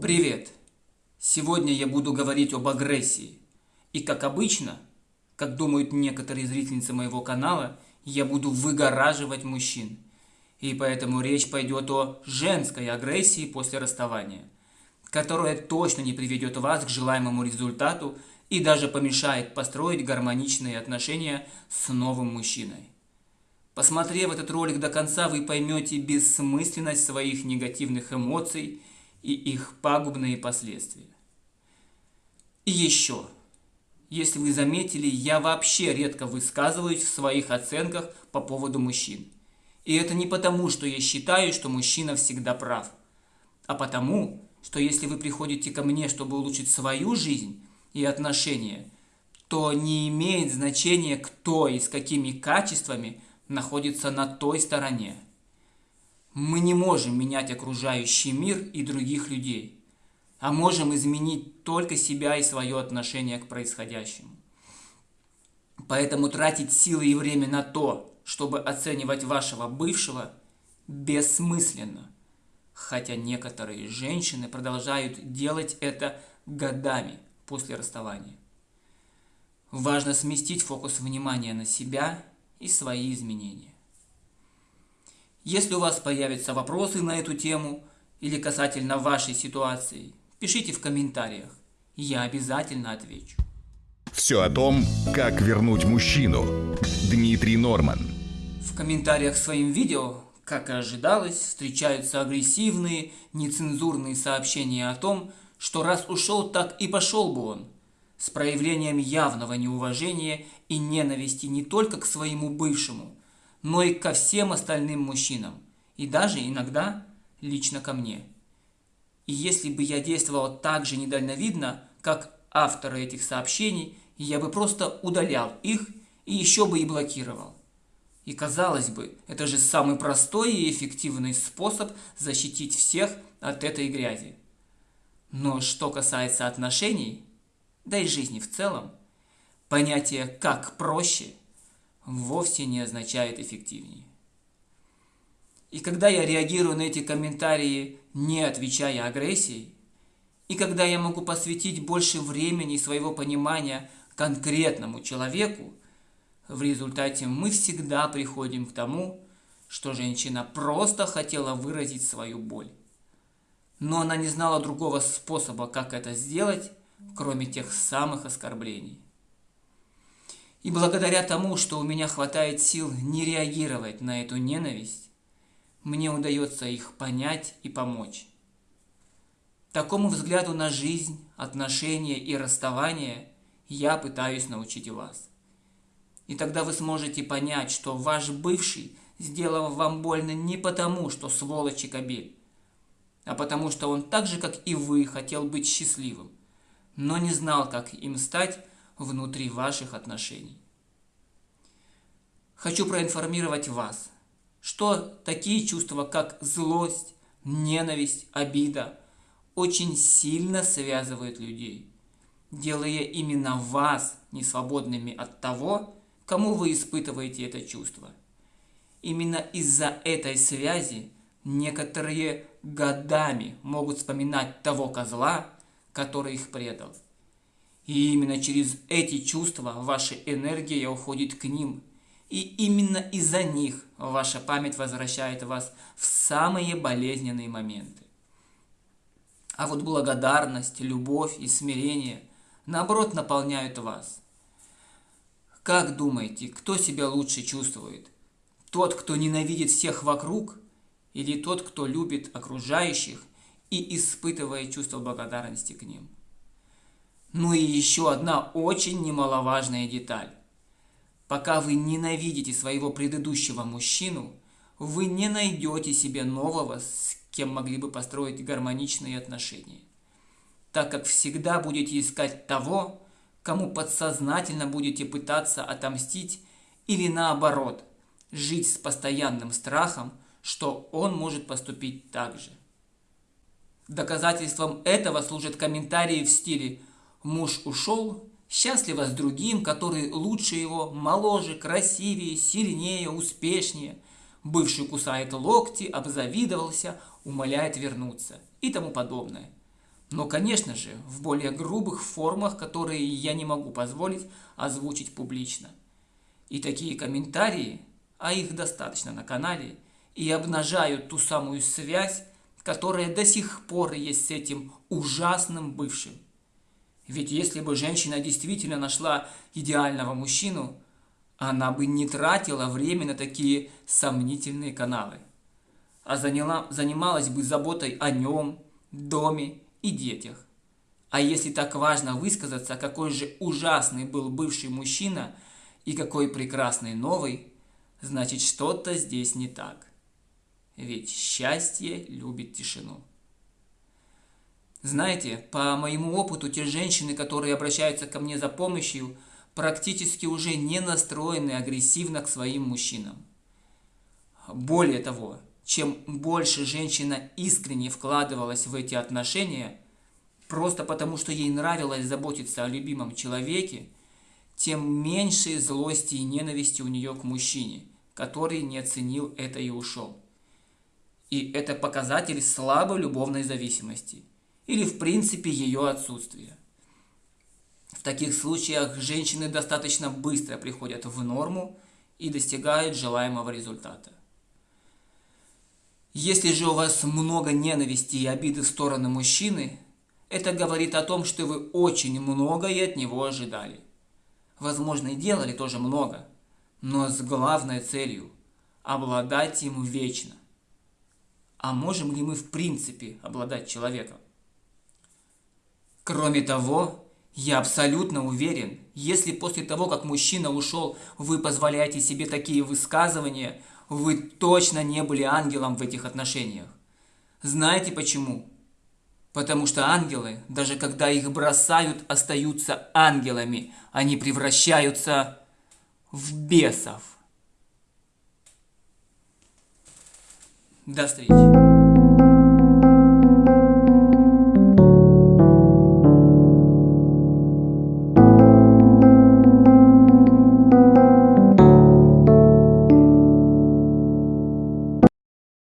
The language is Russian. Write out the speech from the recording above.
Привет! Сегодня я буду говорить об агрессии. И как обычно, как думают некоторые зрительницы моего канала, я буду выгораживать мужчин. И поэтому речь пойдет о женской агрессии после расставания, которая точно не приведет вас к желаемому результату и даже помешает построить гармоничные отношения с новым мужчиной. Посмотрев этот ролик до конца, вы поймете бессмысленность своих негативных эмоций и их пагубные последствия. И еще, если вы заметили, я вообще редко высказываюсь в своих оценках по поводу мужчин. И это не потому, что я считаю, что мужчина всегда прав, а потому, что если вы приходите ко мне, чтобы улучшить свою жизнь и отношения, то не имеет значения, кто и с какими качествами находится на той стороне. Мы не можем менять окружающий мир и других людей, а можем изменить только себя и свое отношение к происходящему. Поэтому тратить силы и время на то, чтобы оценивать вашего бывшего, бессмысленно. Хотя некоторые женщины продолжают делать это годами после расставания. Важно сместить фокус внимания на себя и свои изменения. Если у вас появятся вопросы на эту тему или касательно вашей ситуации, пишите в комментариях, я обязательно отвечу. Все о том, как вернуть мужчину. Дмитрий Норман. В комментариях к своим видео, как и ожидалось, встречаются агрессивные, нецензурные сообщения о том, что раз ушел, так и пошел бы он, с проявлением явного неуважения и ненависти не только к своему бывшему, но и ко всем остальным мужчинам, и даже иногда лично ко мне. И если бы я действовал так же недальновидно, как авторы этих сообщений, я бы просто удалял их и еще бы и блокировал. И казалось бы, это же самый простой и эффективный способ защитить всех от этой грязи. Но что касается отношений, да и жизни в целом, понятие «как проще» вовсе не означает эффективнее. И когда я реагирую на эти комментарии, не отвечая агрессией, и когда я могу посвятить больше времени своего понимания конкретному человеку, в результате мы всегда приходим к тому, что женщина просто хотела выразить свою боль. Но она не знала другого способа, как это сделать, кроме тех самых оскорблений. И благодаря тому, что у меня хватает сил не реагировать на эту ненависть, мне удается их понять и помочь. Такому взгляду на жизнь, отношения и расставание я пытаюсь научить вас. И тогда вы сможете понять, что ваш бывший сделал вам больно не потому, что сволочь и кобель, а потому что он так же, как и вы, хотел быть счастливым, но не знал, как им стать внутри ваших отношений. Хочу проинформировать вас, что такие чувства, как злость, ненависть, обида, очень сильно связывают людей, делая именно вас несвободными от того, кому вы испытываете это чувство. Именно из-за этой связи некоторые годами могут вспоминать того козла, который их предал. И именно через эти чувства ваша энергия уходит к ним. И именно из-за них ваша память возвращает вас в самые болезненные моменты. А вот благодарность, любовь и смирение, наоборот, наполняют вас. Как думаете, кто себя лучше чувствует? Тот, кто ненавидит всех вокруг, или тот, кто любит окружающих и испытывает чувство благодарности к ним? Ну и еще одна очень немаловажная деталь. Пока вы ненавидите своего предыдущего мужчину, вы не найдете себе нового, с кем могли бы построить гармоничные отношения. Так как всегда будете искать того, кому подсознательно будете пытаться отомстить или наоборот, жить с постоянным страхом, что он может поступить так же. Доказательством этого служат комментарии в стиле Муж ушел, счастливо с другим, который лучше его, моложе, красивее, сильнее, успешнее. Бывший кусает локти, обзавидовался, умоляет вернуться и тому подобное. Но, конечно же, в более грубых формах, которые я не могу позволить озвучить публично. И такие комментарии, а их достаточно на канале, и обнажают ту самую связь, которая до сих пор есть с этим ужасным бывшим. Ведь если бы женщина действительно нашла идеального мужчину, она бы не тратила время на такие сомнительные каналы, а заняла, занималась бы заботой о нем, доме и детях. А если так важно высказаться, какой же ужасный был бывший мужчина и какой прекрасный новый, значит что-то здесь не так. Ведь счастье любит тишину. Знаете, по моему опыту, те женщины, которые обращаются ко мне за помощью, практически уже не настроены агрессивно к своим мужчинам. Более того, чем больше женщина искренне вкладывалась в эти отношения, просто потому что ей нравилось заботиться о любимом человеке, тем меньше злости и ненависти у нее к мужчине, который не оценил это и ушел. И это показатель слабой любовной зависимости или в принципе ее отсутствия. В таких случаях женщины достаточно быстро приходят в норму и достигают желаемого результата. Если же у вас много ненависти и обиды в сторону мужчины, это говорит о том, что вы очень многое от него ожидали. Возможно, и делали тоже много, но с главной целью – обладать им вечно. А можем ли мы в принципе обладать человеком? Кроме того, я абсолютно уверен, если после того, как мужчина ушел, вы позволяете себе такие высказывания – вы точно не были ангелом в этих отношениях. Знаете почему? Потому что ангелы, даже когда их бросают, остаются ангелами. Они превращаются в бесов. До встречи.